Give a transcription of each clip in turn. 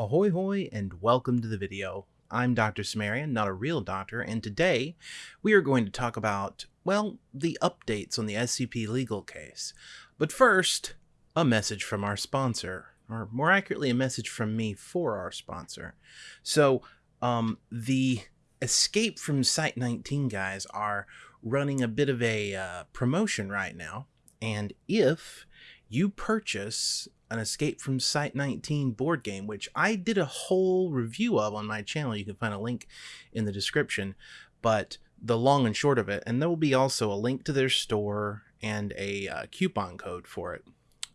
Ahoy hoy and welcome to the video. I'm Dr. Cimmerian, not a real doctor, and today we are going to talk about, well, the updates on the SCP legal case. But first, a message from our sponsor, or more accurately, a message from me for our sponsor. So, um, the Escape from Site 19 guys are running a bit of a uh, promotion right now, and if you purchase an Escape from Site 19 board game, which I did a whole review of on my channel. You can find a link in the description. But the long and short of it, and there will be also a link to their store and a uh, coupon code for it.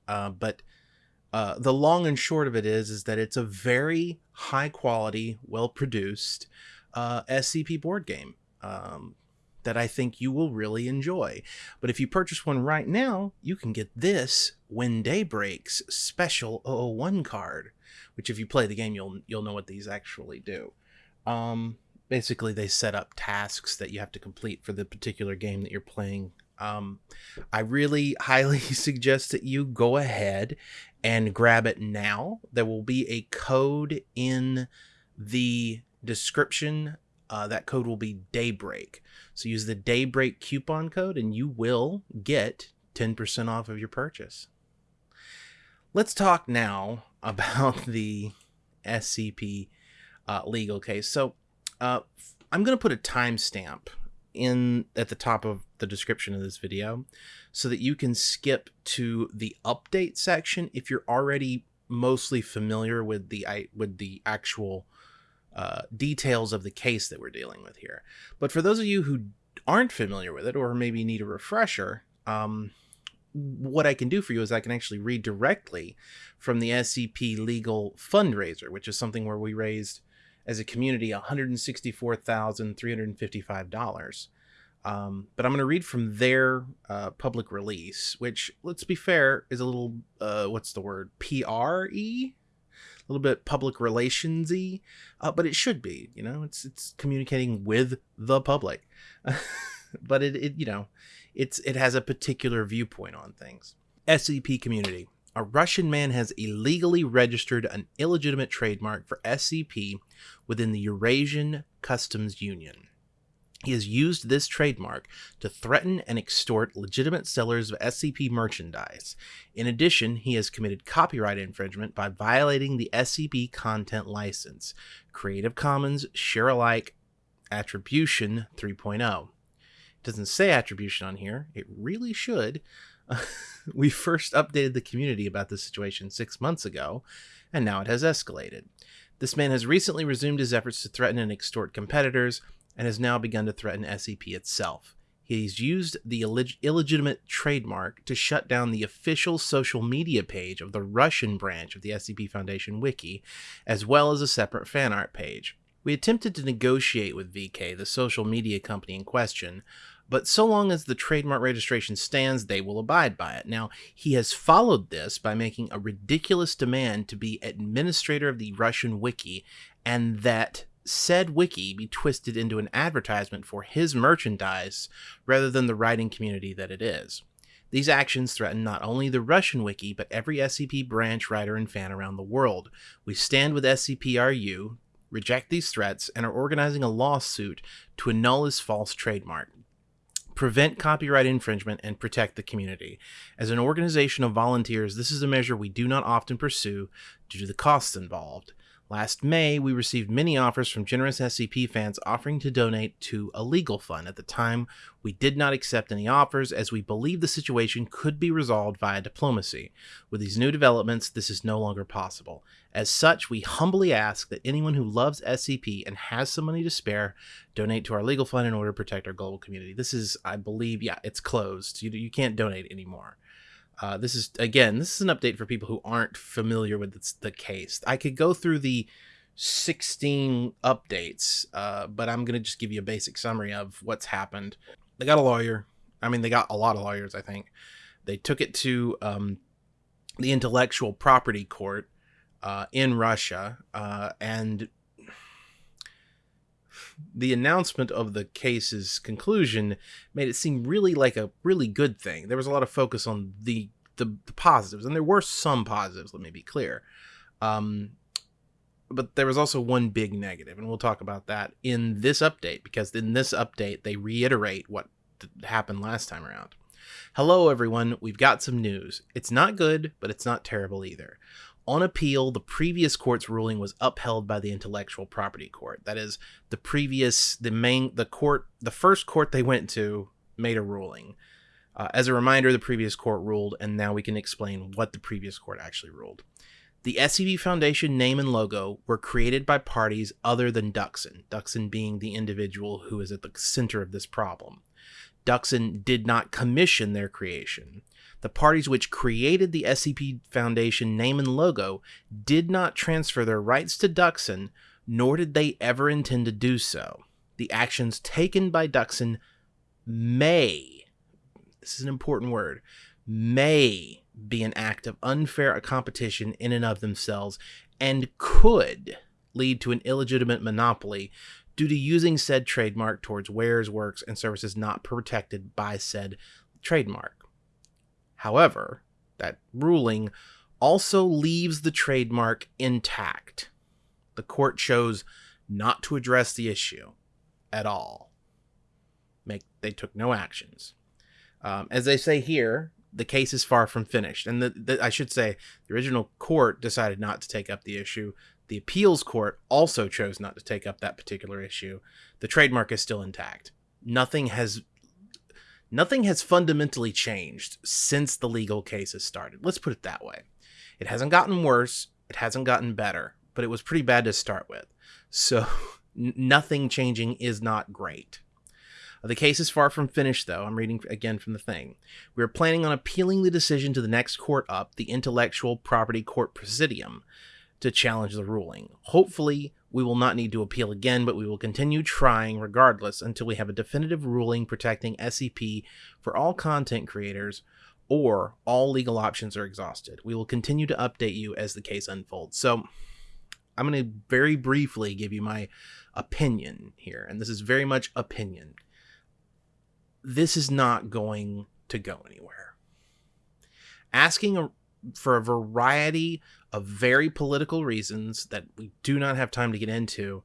Uh, but uh, the long and short of it is, is that it's a very high quality, well produced uh, SCP board game. Um, that I think you will really enjoy. But if you purchase one right now, you can get this When Day Breaks special 001 card, which if you play the game, you'll you'll know what these actually do. Um, basically, they set up tasks that you have to complete for the particular game that you're playing. Um, I really highly suggest that you go ahead and grab it now. There will be a code in the description uh, that code will be Daybreak. So use the Daybreak coupon code and you will get 10% off of your purchase. Let's talk now about the SCP uh, legal case. So uh, I'm going to put a timestamp in at the top of the description of this video so that you can skip to the update section if you're already mostly familiar with the with the actual uh, details of the case that we're dealing with here. But for those of you who aren't familiar with it or maybe need a refresher, um, what I can do for you is I can actually read directly from the SCP Legal fundraiser, which is something where we raised as a community $164,355. Um, but I'm going to read from their uh, public release, which, let's be fair, is a little, uh, what's the word, PRE? A little bit public relationsy, uh, but it should be. You know, it's it's communicating with the public, but it, it you know, it's it has a particular viewpoint on things. SCP community. A Russian man has illegally registered an illegitimate trademark for SCP within the Eurasian Customs Union. He has used this trademark to threaten and extort legitimate sellers of SCP merchandise. In addition, he has committed copyright infringement by violating the SCP content license, Creative Commons Share Alike Attribution 3.0. It doesn't say attribution on here, it really should. we first updated the community about this situation six months ago, and now it has escalated. This man has recently resumed his efforts to threaten and extort competitors and has now begun to threaten SCP itself. He's used the illeg illegitimate trademark to shut down the official social media page of the Russian branch of the SCP Foundation wiki, as well as a separate fan art page. We attempted to negotiate with VK, the social media company in question, but so long as the trademark registration stands, they will abide by it. Now, he has followed this by making a ridiculous demand to be administrator of the Russian wiki, and that said wiki be twisted into an advertisement for his merchandise rather than the writing community that it is. These actions threaten not only the Russian wiki, but every SCP branch, writer, and fan around the world. We stand with SCP-RU, reject these threats, and are organizing a lawsuit to annul his false trademark prevent copyright infringement, and protect the community. As an organization of volunteers, this is a measure we do not often pursue due to the costs involved. Last May, we received many offers from generous SCP fans offering to donate to a legal fund. At the time, we did not accept any offers as we believed the situation could be resolved via diplomacy. With these new developments, this is no longer possible. As such, we humbly ask that anyone who loves SCP and has some money to spare donate to our legal fund in order to protect our global community. This is, I believe, yeah, it's closed. You, you can't donate anymore. Uh, this is again, this is an update for people who aren't familiar with the, case. I could go through the 16 updates, uh, but I'm gonna just give you a basic summary of what's happened. They got a lawyer. I mean, they got a lot of lawyers. I think they took it to um, the intellectual property court uh, in Russia, uh, and the announcement of the case's conclusion made it seem really like a really good thing. There was a lot of focus on the the, the positives, and there were some positives. Let me be clear. Um, but there was also one big negative, and we'll talk about that in this update because in this update they reiterate what happened last time around. Hello, everyone. We've got some news. It's not good, but it's not terrible either. On appeal, the previous court's ruling was upheld by the intellectual property court. That is, the previous, the main, the court, the first court they went to made a ruling. Uh, as a reminder, the previous court ruled, and now we can explain what the previous court actually ruled. The SCP Foundation name and logo were created by parties other than Duxon, Duxon being the individual who is at the center of this problem. Duxon did not commission their creation. The parties which created the SCP Foundation name and logo did not transfer their rights to Duxon, nor did they ever intend to do so. The actions taken by Duxon may, this is an important word, may be an act of unfair competition in and of themselves and could lead to an illegitimate monopoly due to using said trademark towards wares, works, and services not protected by said trademark. However, that ruling also leaves the trademark intact. The court chose not to address the issue at all. Make they took no actions. Um, as they say here, the case is far from finished. And the, the, I should say, the original court decided not to take up the issue. The appeals court also chose not to take up that particular issue. The trademark is still intact. Nothing has nothing has fundamentally changed since the legal cases started. Let's put it that way. It hasn't gotten worse, it hasn't gotten better, but it was pretty bad to start with. So nothing changing is not great. Uh, the case is far from finished, though. I'm reading again from the thing. We are planning on appealing the decision to the next court up, the Intellectual Property Court Presidium, to challenge the ruling. Hopefully, we will not need to appeal again, but we will continue trying regardless until we have a definitive ruling protecting SCP for all content creators or all legal options are exhausted. We will continue to update you as the case unfolds. So, I'm going to very briefly give you my opinion here, and this is very much opinion this is not going to go anywhere. Asking a, for a variety of very political reasons that we do not have time to get into,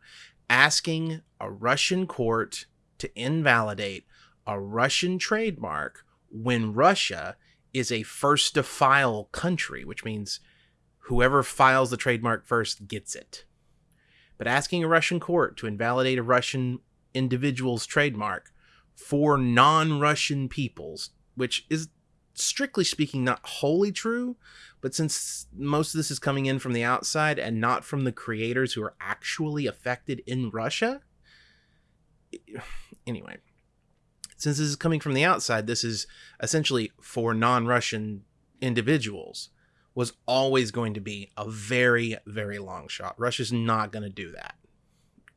asking a Russian court to invalidate a Russian trademark when Russia is a first to file country, which means whoever files the trademark first gets it. But asking a Russian court to invalidate a Russian individual's trademark for non Russian peoples, which is strictly speaking not wholly true, but since most of this is coming in from the outside and not from the creators who are actually affected in Russia. Anyway, since this is coming from the outside, this is essentially for non Russian individuals, was always going to be a very, very long shot. Russia's not going to do that.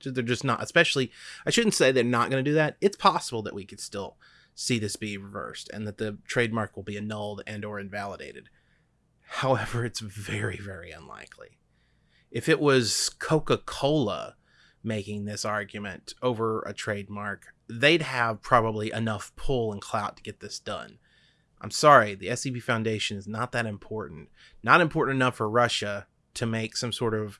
They're just not, especially, I shouldn't say they're not going to do that. It's possible that we could still see this be reversed and that the trademark will be annulled and or invalidated. However, it's very, very unlikely. If it was Coca-Cola making this argument over a trademark, they'd have probably enough pull and clout to get this done. I'm sorry, the SCP Foundation is not that important. Not important enough for Russia to make some sort of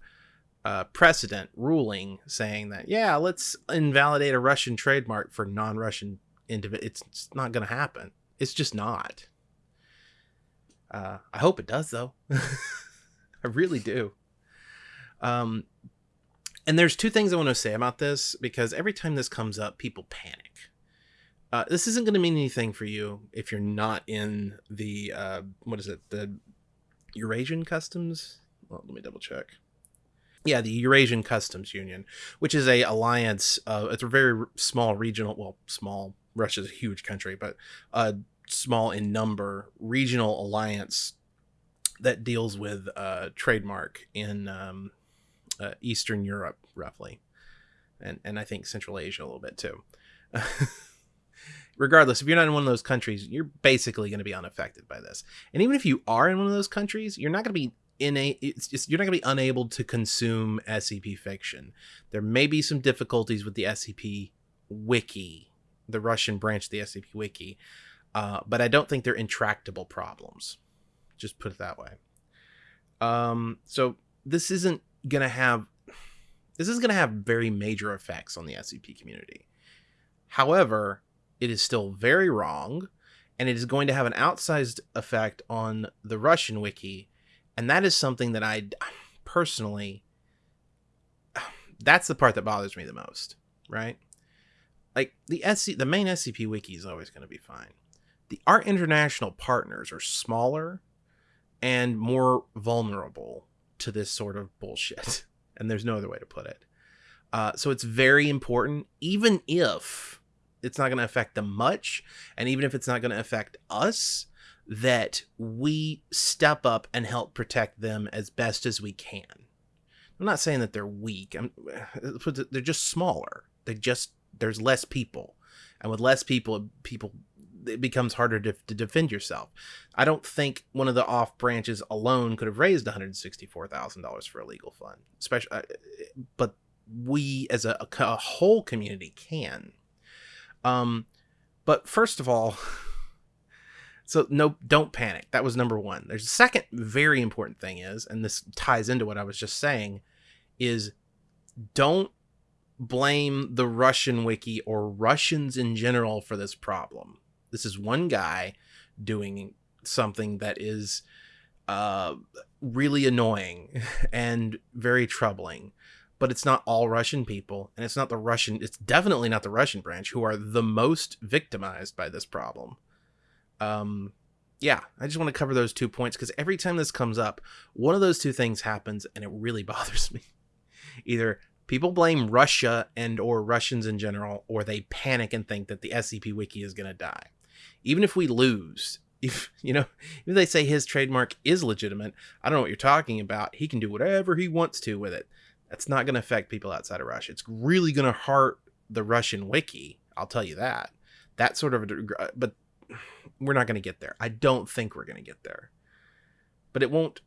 uh, precedent ruling saying that yeah, let's invalidate a Russian trademark for non-Russian individual. It's, it's, not going to happen. It's just not. Uh, I hope it does though. I really do. Um, and there's two things I want to say about this because every time this comes up, people panic. Uh, this isn't going to mean anything for you if you're not in the uh, what is it the Eurasian customs. Well, let me double check yeah, the Eurasian Customs Union, which is a alliance. Uh, it's a very small regional, well, small. Russia's a huge country, but a small in number regional alliance that deals with uh, trademark in um, uh, Eastern Europe, roughly, and and I think Central Asia a little bit too. Regardless, if you're not in one of those countries, you're basically going to be unaffected by this. And even if you are in one of those countries, you're not going to be in a it's just you're not going to be unable to consume SCP fiction. There may be some difficulties with the SCP wiki, the Russian branch of the SCP wiki, uh, but I don't think they're intractable problems. Just put it that way. Um, so this isn't going to have This is going to have very major effects on the SCP community. However, it is still very wrong, and it is going to have an outsized effect on the Russian wiki, and that is something that I personally that's the part that bothers me the most, right? Like the SC the main SCP wiki is always going to be fine. The our international partners are smaller and more vulnerable to this sort of bullshit. And there's no other way to put it. Uh, so it's very important, even if it's not going to affect them much, and even if it's not going to affect us, that we step up and help protect them as best as we can. I'm not saying that they're weak. I'm, they're just smaller. They just there's less people, and with less people, people it becomes harder to, to defend yourself. I don't think one of the off branches alone could have raised one hundred sixty four thousand dollars for a legal fund, especially. Uh, but we as a, a whole community can. Um, but first of all. So no, don't panic. That was number one. There's a second very important thing is, and this ties into what I was just saying, is don't blame the Russian wiki or Russians in general for this problem. This is one guy doing something that is uh, really annoying and very troubling. But it's not all Russian people, and it's not the Russian, it's definitely not the Russian branch who are the most victimized by this problem. Um, yeah, I just want to cover those two points because every time this comes up, one of those two things happens and it really bothers me. Either people blame Russia and or Russians in general, or they panic and think that the SCP wiki is going to die even if we lose, if you know, if they say his trademark is legitimate, I don't know what you're talking about. He can do whatever he wants to with it. That's not going to affect people outside of Russia. It's really going to hurt the Russian wiki. I'll tell you that. That sort of, a, uh, but we're not going to get there. I don't think we're going to get there. But it won't.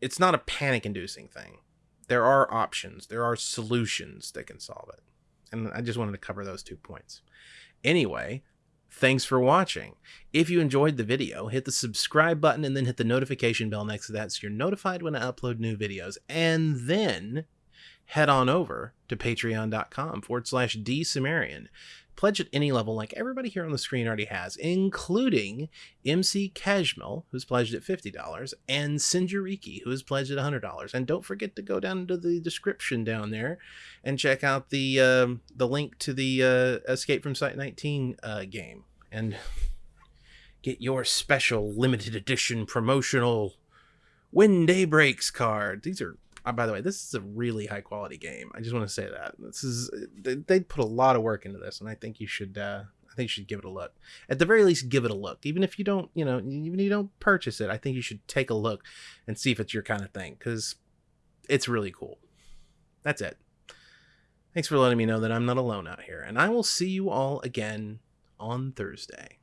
It's not a panic-inducing thing. There are options. There are solutions that can solve it. And I just wanted to cover those two points. Anyway, Thanks for watching. If you enjoyed the video, hit the subscribe button and then hit the notification bell next to that so you're notified when I upload new videos. And then head on over to patreon.com forward slash drcimmerian Pledge at any level, like everybody here on the screen already has, including MC Kashmil, who's pledged at $50, and Sinjariki, who has pledged at $100. And don't forget to go down to the description down there and check out the um, the link to the uh, Escape from Site 19 uh, game and get your special limited edition promotional When Day Breaks card. These are uh, by the way, this is a really high quality game. I just want to say that this is they, they put a lot of work into this, and I think you should. Uh, I think you should give it a look. At the very least, give it a look. Even if you don't, you know, even if you don't purchase it, I think you should take a look and see if it's your kind of thing because it's really cool. That's it. Thanks for letting me know that I'm not alone out here, and I will see you all again on Thursday.